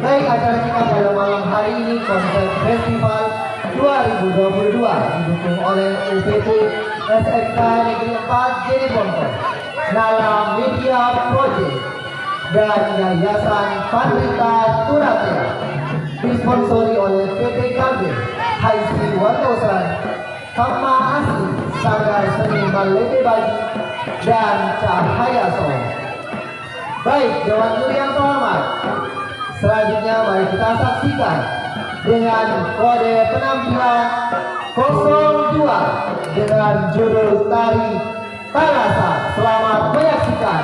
Baik acara kita pada malam hari ini konser festival 2022 didukung oleh UPT SMK Negeri 4 Jeneponto, Nala Media Project dan Yayasan Pandrita Turatea Seni Malete Bagi, dan Cahaya Song. Baik, Dewan Juri yang terhormat, Selanjutnya mari kita saksikan dengan kode penampilan 02 dengan judul tari Talasa. Selamat menyaksikan.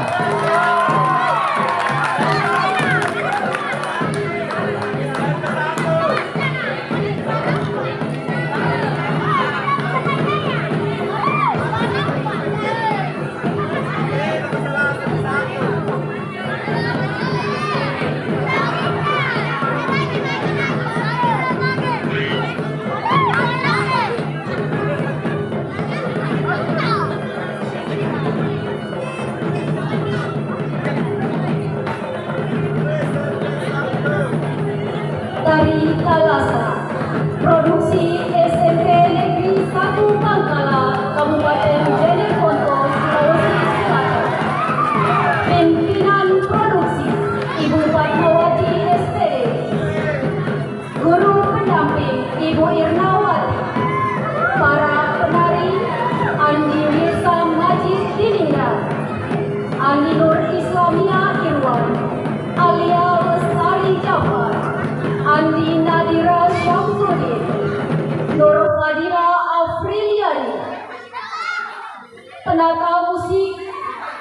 Penata musik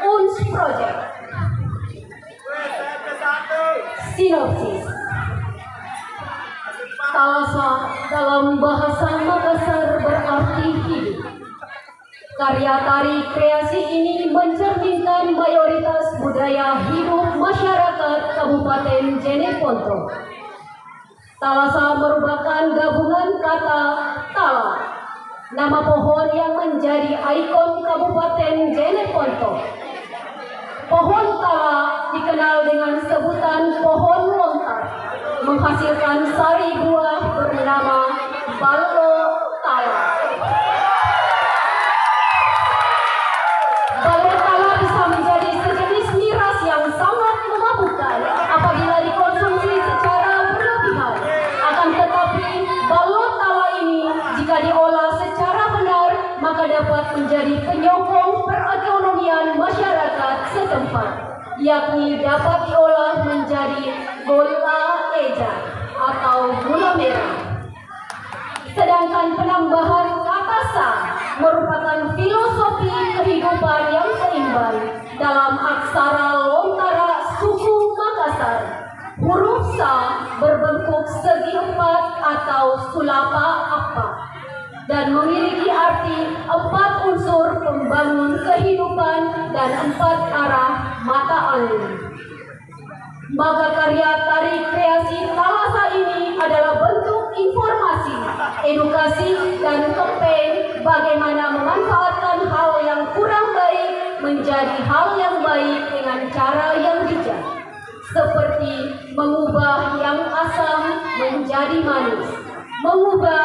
UNS Project. Sinopsis. Talasa dalam bahasa Makassar berarti hidup. Karya tari kreasi ini mencerminkan mayoritas budaya hidup masyarakat Kabupaten Jeneponto. Talasa merupakan gabungan kata tala, nama pohon yang menjadi ikon Kabupaten Jeneponto. Pohon tala dikenal dengan sebutan pohon lontar, menghasilkan sari buah bernama ballo tala. Yakni dapat diolah menjadi gula eja atau gula merah. Sedangkan penambahan kata sa merupakan filosofi kehidupan yang seimbang dalam aksara lontara suku Makassar. Huruf sa berbentuk segi empat atau sulapa apa dan memiliki arti empat unsur pembangun kehidupan dan empat arah mata angin. Maka karya tari kreasi Talasa ini adalah bentuk informasi, edukasi, dan campaign bagaimana memanfaatkan hal yang kurang baik menjadi hal yang baik dengan cara yang bijak. Seperti mengubah yang asam menjadi manis, mengubah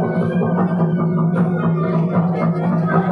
Thank you.